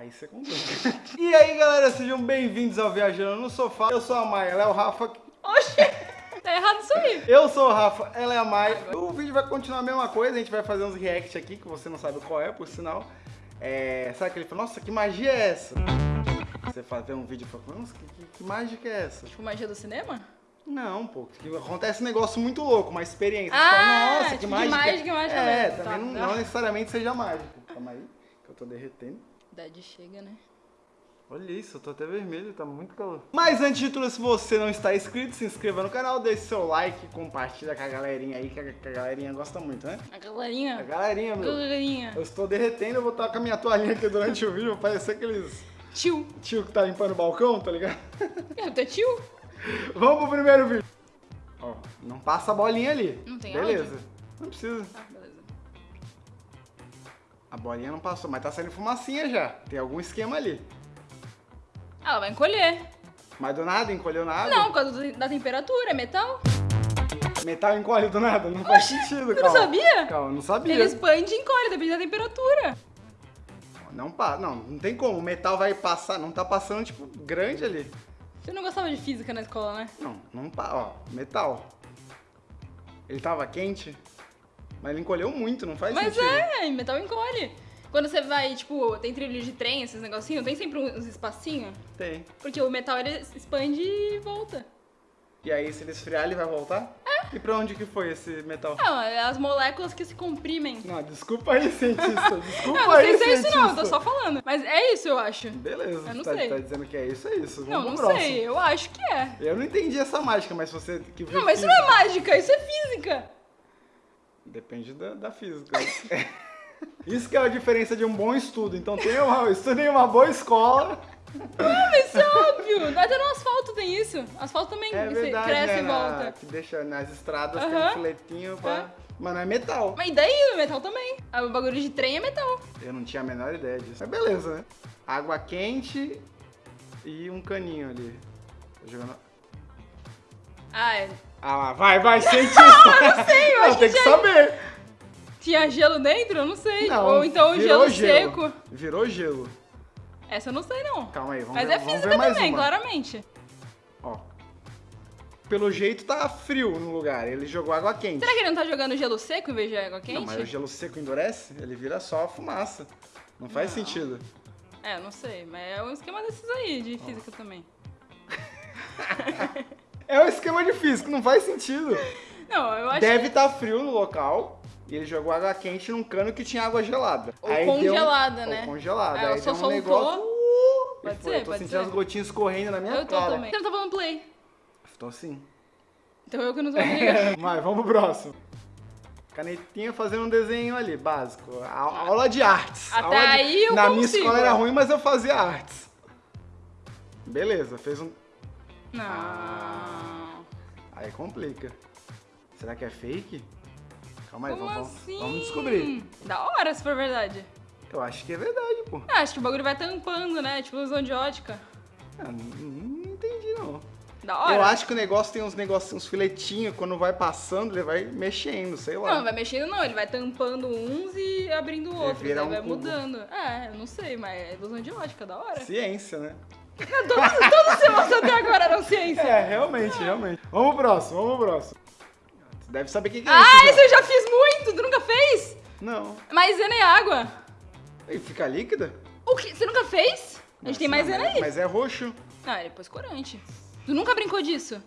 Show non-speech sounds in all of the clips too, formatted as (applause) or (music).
Aí você complica. e aí, galera, sejam bem-vindos ao Viajando no Sofá. Eu sou a Maia, ela é o Rafa. Oxi, tá errado isso aí. Eu sou o Rafa, ela é a Maia. O vídeo vai continuar a mesma coisa, a gente vai fazer uns react aqui, que você não sabe qual é, por sinal. É, sabe aquele fala, nossa, que magia é essa? Você fazer um vídeo e fala, nossa, que, que, que mágica é essa? Tipo magia do cinema? Não, pô, que acontece um negócio muito louco, uma experiência. Ah, fala, nossa, que tipo de mágica. mágica, mágica É, também Tá, não, tá. não necessariamente seja mágico. Calma aí, que eu tô derretendo. Idade chega, né? Olha isso, eu tô até vermelho, tá muito calor. Mas antes de tudo, se você não está inscrito, se inscreva no canal, deixe seu like, compartilha com a galerinha aí, que a, que a galerinha gosta muito, né? A A galerinha. galerinha, meu. Galerinha. Eu estou derretendo, eu vou estar com a minha toalhinha aqui durante o vídeo, parecer aqueles Tio. tio que tá limpando o balcão, tá ligado? É, teu tio? (laughs) Vamos pro primeiro vídeo. Ó, não passa a bolinha ali. Não tem Beleza. áudio? Não precisa. Ah. A bolinha não passou, mas tá saindo fumacinha já. Tem algum esquema ali. Ela vai encolher. Mas do nada, encolheu nada? Não, por causa da temperatura, é metal. Metal encolhe do nada? Não faz sentido, Tu não sabia? Calma, não sabia. Ele expande e encolhe, depende da temperatura. Não, não, não tem como. O metal vai passar, não tá passando, tipo, grande ali. Você não gostava de física na escola, né? Não, não. Ó, metal. Ele tava quente, mas ele encolheu muito, não faz Mas sentido. é, metal encolhe. Quando você vai, tipo, tem trilho de trem, esses negocinhos, tem sempre uns espacinhos. Tem. Porque o metal ele expande e volta. E aí, se ele esfriar, ele vai voltar? É. E pra onde que foi esse metal? Não, é as moléculas que se comprimem. Não, desculpa aí, cientista. (laughs) Desculpa Não, não aí, sei se é isso não, eu tô só falando. Mas é isso, eu acho. Beleza, Eu não tá, sei. tá dizendo que é isso, é isso. Vamos Não, não próximo. sei, eu acho que é. Eu não entendi essa mágica, mas você que viu Não, mas isso não é mágica, isso é física. Depende da, da física. (laughs) Isso que é a diferença de um bom estudo. Então tenha uma, estude em uma boa escola. Isso é óbvio. Até no asfalto tem isso. Asfalto também É verdade, cresce né? e na- volta. que deixa nas estradas tem um filetinho pra... É. Mas não é metal. Mas e daí metal também? Ah, O bagulho de trem é metal. Eu não tinha a menor ideia disso. Mas beleza, né? Água quente e um caninho ali. Tô jogando... Ah, é. Ah lá, vai, vai, (laughs) cientista! não sei, eu acho tem que já- saber. Tinha gelo dentro? Eu não sei. Não, Ou então virou gelo, seco. Virou gelo. Essa eu não sei, não. Calma aí, vamos Mas ver, é física também, uma. claramente. Ó. Pelo jeito tá frio no lugar. Ele jogou água quente. Será que ele não tá jogando gelo seco em vez de água Não, quente? mas o gelo seco endurece, ele vira só fumaça. Não faz Não. sentido. É, não sei. Mas é um esquema desses aí, de física também. (laughs) É um esquema de físico, não faz sentido. Não, eu acho Deve estar frio no local e ele jogou água quente num cano que tinha água gelada. Ou Aí deu congelada, né? Ou congelada. Aí Aí só deu um negócio... uh, Pode foi. ser, Eu tô pode sentindo ser. as gotinhas escorrendo na minha Eu tô cara. também. Você não tá falando play. Tô assim. Então eu que não tô ligando. Mas vamos pro próximo. Canetinha fazendo um desenho ali, básico. A- aula de artes. Até Aula de- aí eu Na minha consigo. escola era ruim, mas eu fazia artes. Beleza, fez um... Não. Aí complica. Será que é fake? Calma aí, Como vamos, assim? vamos descobrir. Da hora, se for verdade. Eu acho que é verdade, pô. Ah, acho que o bagulho vai tampando, né? Tipo ilusão de ótica. Ah, não, não entendi, não. Da hora. Eu acho que o negócio tem uns negocinhos, uns filetinhos, quando vai passando, ele vai mexendo, sei lá. Não, não vai mexendo não, ele vai tampando uns e abrindo outros, aí um vai cubo. mudando. É, eu não sei, mas é ilusão de ótica, da hora. Ciência, né? Todos os temas até agora eram ciência. É, realmente, realmente. Vamos pro próximo, vamos pro próximo. Você deve saber o que, que é Ah, isso. isso já. eu já fiz muito, tu nunca fez? Não. Maisena e água. E fica líquida? O que? Você nunca fez? A gente tem maisena aí. Mas é roxo. Ah, ele pôs corante. Tu nunca brincou disso?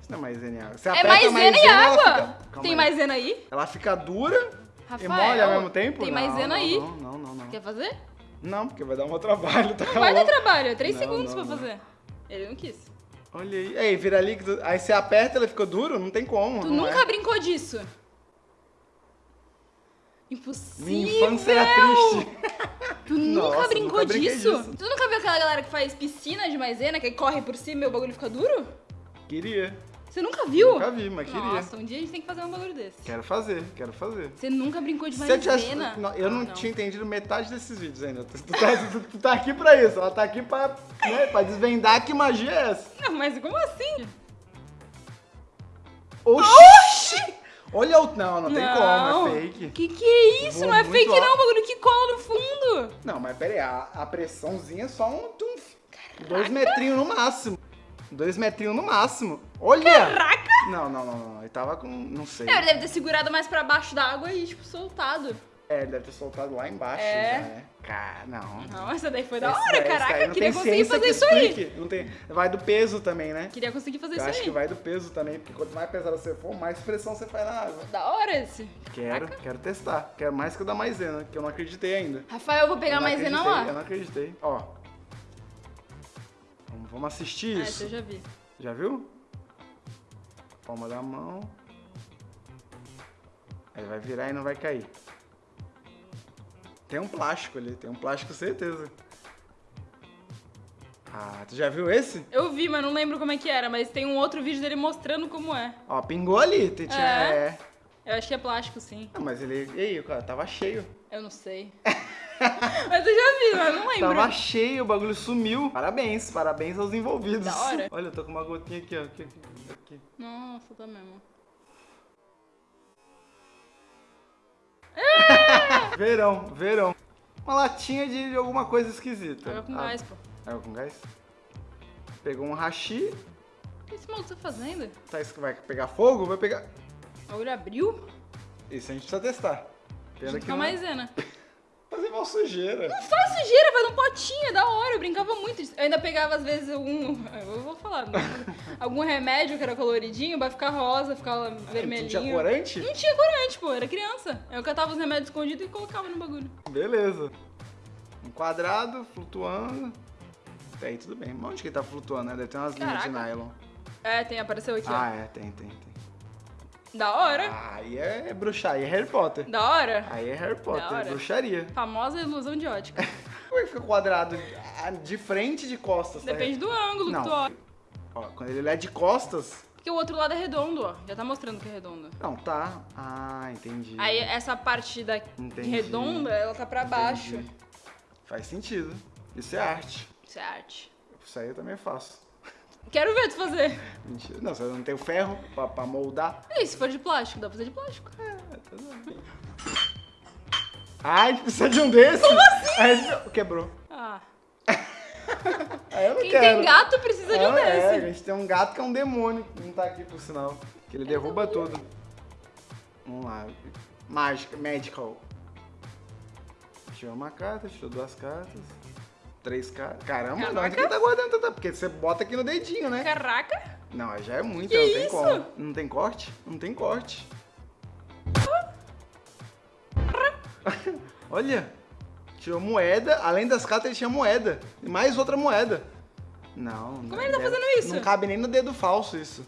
Isso não é maisena e água. Você É aperta a maisena e água. fica- Tem aí. maisena aí? Ela fica dura Rafael, e molha ao mesmo tempo? Tem Não, maisena não, aí. Não, não, não, não. Quer fazer? Não, porque vai dar um trabalho, tá Não vai dar trabalho, é 3 Não, segundos não, pra fazer. Ele não quis. Olha aí. Aí, vira líquido. Aí você aperta ele fica duro? Não tem como. Tu nunca é. brincou disso? Impossível! Minha infância era triste. (laughs) Tu nunca Nossa, brincou nunca disso? disso. Tu nunca viu aquela galera que faz piscina de maisena, que corre por cima e o bagulho fica duro? Queria. Você nunca viu? Nunca vi, mas queria. Nossa, um dia a gente tem que fazer um bagulho desse. Quero fazer, quero fazer. Você nunca brincou de maisena? não, eu Ah, não, tinha entendido metade desses vídeos ainda. Tu, tu tá, tu- tu tá aqui pra isso. Ela tá aqui pra, né, pra desvendar que magia é essa. Não, mas como assim? Oxi! Olha o... Não, não tem como, é fake. Que que é isso? Não é fake alto. não, bagulho que cola no fundo. Não, mas pera aí, a, a pressãozinha é só um... tum, dois metrinhos no máximo. Dois metrinhos no máximo. Olha! Caraca! Não, não, não, não. Ele tava com... não sei. É, ele deve ter segurado mais pra baixo da água e, tipo, soltado. É, ele deve ter soltado lá embaixo É. já, né? Cara, não. Não, essa daí foi da Esse hora, esse caraca. Queria tem conseguir fazer que isso aí. Não tem... Vai do peso também, né? Queria conseguir fazer Eu isso acho aí. que vai do peso também, porque quanto mais pesado você for, mais pressão você faz na água. Da hora esse. Quero, quero testar. Quero mais que o da maisena, que eu não acreditei ainda. Rafael, eu vou pegar Eu mais maisena lá. Eu não acreditei. Ó. Vamos, assistir Ah, isso. esse eu já vi. Já viu? Palma da mão. Aí vai virar e não vai cair. Tem um plástico ali, tem um plástico certeza. Ah, tu já viu esse? Eu vi, mas não lembro como é que era, mas tem um outro vídeo dele mostrando como é. Ó, pingou ali. Tem, tinha, É? é. Eu acho que é plástico, sim. Ah, mas ele. E aí, cara, tava cheio. Eu não sei. (laughs) (laughs) mas eu já vi, mas não lembro. Tava cheio, o bagulho sumiu. Parabéns, parabéns aos envolvidos. Da hora. Olha, eu tô com uma gotinha aqui, ó. Aqui, aqui. Nossa, tá mesmo. (laughs) Verão, verão. Uma latinha de, alguma coisa esquisita. Água com Ah, gás, pô. Água com gás? Pegou um hashi. O que esse maluco tá fazendo? Tá, isso que vai pegar fogo? Vai pegar. O olho abriu? Isso a gente precisa testar. Pena Junto que com a não... maisena. (laughs) Sujeira. Faz sujeira, faz um potinho, é da hora. Eu brincava muito disso. Eu ainda pegava, às vezes, algum. Eu vou falar. não. algum remédio que era coloridinho pra ficar rosa, ficar vermelhinho. Tu tinha corante? Não tinha corante, pô, era criança. Eu catava os remédios escondidos e colocava no bagulho. Beleza. Um quadrado flutuando. Até aí tudo bem. Onde que ele tá flutuando, né? Deve ter umas linhas de Caraca. nylon. É, tem, apareceu aqui, Ah, é, tem, tem, tem. Da hora. Ah, aí é bruxaria, é Harry Potter. Da hora. Aí é Harry Potter, é bruxaria. Famosa ilusão de ótica. (laughs) Como é que fica quadrado? Ah, De frente de costas, tá? Depende do ângulo Não. que tu olha. Ó, quando ele é de costas. Porque o outro lado é redondo, ó. Já tá mostrando que é redondo. Não, tá. Ah, entendi. Aí essa parte da Entendi. redonda, ela tá pra baixo. Entendi. Faz sentido. Isso é arte. Isso é arte. Isso aí eu também faço. Quero ver tu fazer. Mentira. Não, você não tem o ferro pra, pra moldar. E se for de plástico? Dá pra fazer de plástico. É, tá bom. Ah, a gente precisa de um desse? Como assim? Quebrou. Ah. (laughs) Aí eu não Quem quero. tem gato precisa de um Ah, É, a desse. gente tem um gato que é um demônio, que não tá aqui por sinal. Que ele derruba tudo. Vamos lá. Mágica, medical. Tirou uma carta, tirou duas cartas. Três cartas. Caramba, de onde Caraca. que ele tá guardando tanta? Porque você bota aqui no dedinho, né? Caraca. Não, aí já é muito, Que não tem isso? como. Não tem corte? Não tem corte. (laughs) Olha, tirou moeda, além das cartas ele tinha moeda. E mais outra moeda. Não. Como ele tá fazendo isso? Não cabe nem no dedo falso isso.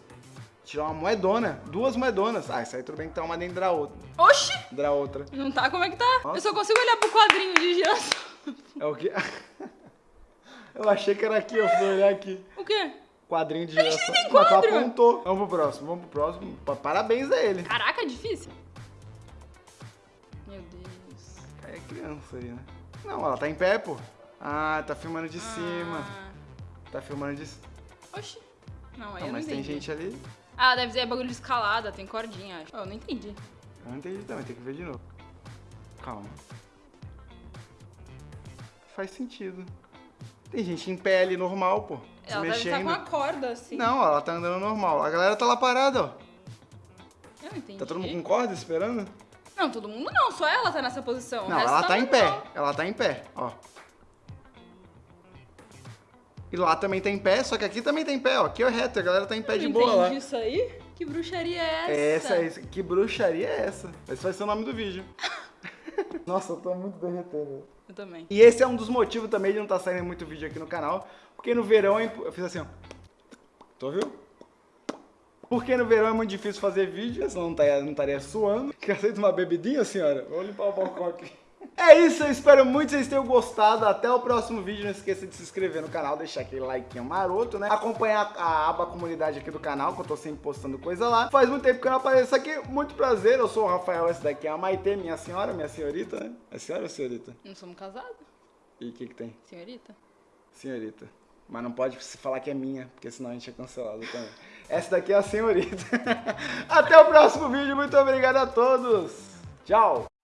Tirou uma moedona, duas moedonas. Ah, isso aí tudo bem que tá uma dentro da outra. Oxi! Da outra. Não tá? Como é que tá? Nossa. Eu só consigo olhar pro quadrinho de girassol. É o quê? (laughs) Eu achei que era aqui, eu fui olhar aqui. O quê? Quadrinho de A gente nem tem Mas tu apontou. Vamos pro próximo, vamos pro próximo. Pa- Parabéns a ele. Caraca, é difícil. Meu Deus. É criança aí, né? Não, ela tá em pé, pô. Ah, tá filmando de cima. Ah. Tá filmando de cima. Oxi. Não, aí Não, eu não mas tem gente ali. Ah, deve ser bagulho de escalada, tem cordinha, acho. Oh, eu não entendi. Eu não entendi também, tem que ver de novo. Calma. Faz sentido. Tem gente em pé ali normal, pô. Ela deve estar mexendo. com uma corda, assim. Não, ela tá andando normal. A galera tá lá parada, ó. Eu não entendi. Tá todo mundo com corda esperando? Não, todo mundo não, só ela tá nessa posição. o Não, resto ela tá em normal. pé. Ela tá em pé, ó. E lá também tem pé, só que aqui também tem pé, ó. Aqui é reto, a galera tá em pé Eu de não boa lá. entendi isso aí? Que bruxaria é essa? Essa, essa, que bruxaria é essa? Esse vai ser o nome do vídeo. (laughs) Nossa, eu tô muito derretendo. Eu também. E esse é um dos motivos também de não estar saindo muito vídeo aqui no canal, porque no verão é eu fiz assim, ó. Tu ouviu? Porque no verão é muito difícil fazer vídeo, senão não estaria, não estaria suando. (laughs) Quer aceita uma bebidinha, senhora? Vou limpar o balcão aqui. É isso, eu espero muito que vocês tenham gostado. Até o próximo vídeo. Não esqueça de se inscrever no canal, deixar aquele like maroto, né? Acompanhar a aba comunidade aqui do canal, que eu tô sempre postando coisa lá. Faz muito tempo que eu não apareço aqui. Muito prazer, eu sou o Rafael, essa daqui é a Maitê, minha senhora, minha senhorita, né? É senhora ou senhorita? Não somos casados, E o que que tem? senhorita? Senhorita. Mas não pode se falar que é minha, porque senão a gente é cancelado também. Essa daqui é a senhorita. (laughs) Até o próximo vídeo. Muito obrigado a todos. Tchau.